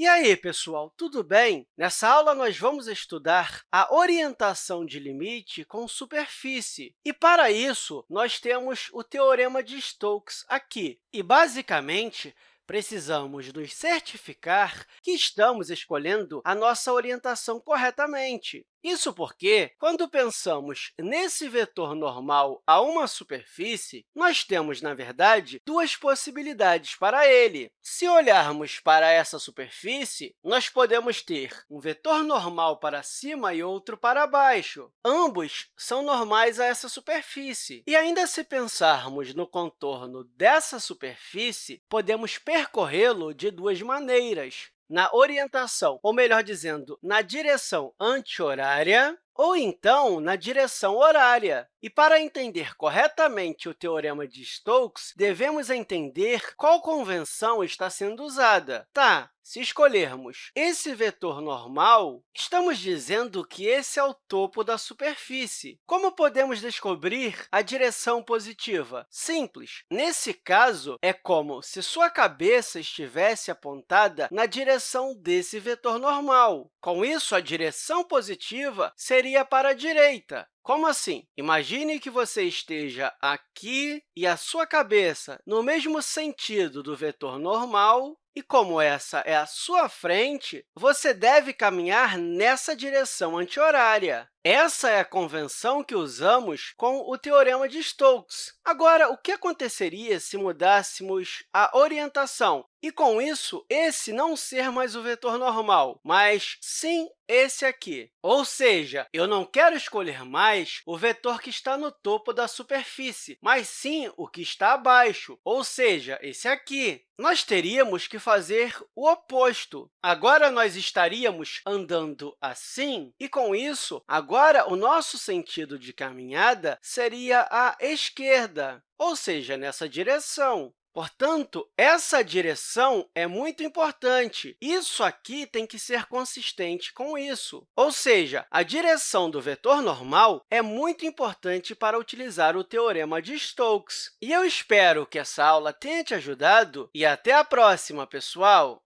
E aí, pessoal, tudo bem? Nessa aula, nós vamos estudar a orientação de limite com superfície. E, para isso, nós temos o Teorema de Stokes aqui. E, basicamente, precisamos nos certificar que estamos escolhendo a nossa orientação corretamente. Isso porque, quando pensamos nesse vetor normal a uma superfície, nós temos, na verdade, duas possibilidades para ele. Se olharmos para essa superfície, nós podemos ter um vetor normal para cima e outro para baixo. Ambos são normais a essa superfície. E ainda se pensarmos no contorno dessa superfície, podemos percorrê-lo de duas maneiras na orientação, ou melhor dizendo, na direção anti-horária, ou então na direção horária. E para entender corretamente o teorema de Stokes, devemos entender qual convenção está sendo usada. Tá, se escolhermos esse vetor normal, estamos dizendo que esse é o topo da superfície. Como podemos descobrir a direção positiva? Simples. Nesse caso, é como se sua cabeça estivesse apontada na direção desse vetor normal. Com isso, a direção positiva seria para a direita. Como assim? Imagine que você esteja aqui e a sua cabeça no mesmo sentido do vetor normal, e como essa é a sua frente, você deve caminhar nessa direção anti-horária. Essa é a convenção que usamos com o Teorema de Stokes. Agora, o que aconteceria se mudássemos a orientação e, com isso, esse não ser mais o vetor normal, mas sim esse aqui? Ou seja, eu não quero escolher mais o vetor que está no topo da superfície, mas sim o que está abaixo, ou seja, esse aqui. Nós teríamos que fazer o oposto. Agora, nós estaríamos andando assim, e, com isso, agora o nosso sentido de caminhada seria a esquerda, ou seja, nessa direção. Portanto, essa direção é muito importante. Isso aqui tem que ser consistente com isso. Ou seja, a direção do vetor normal é muito importante para utilizar o teorema de Stokes. E eu espero que essa aula tenha te ajudado e até a próxima, pessoal!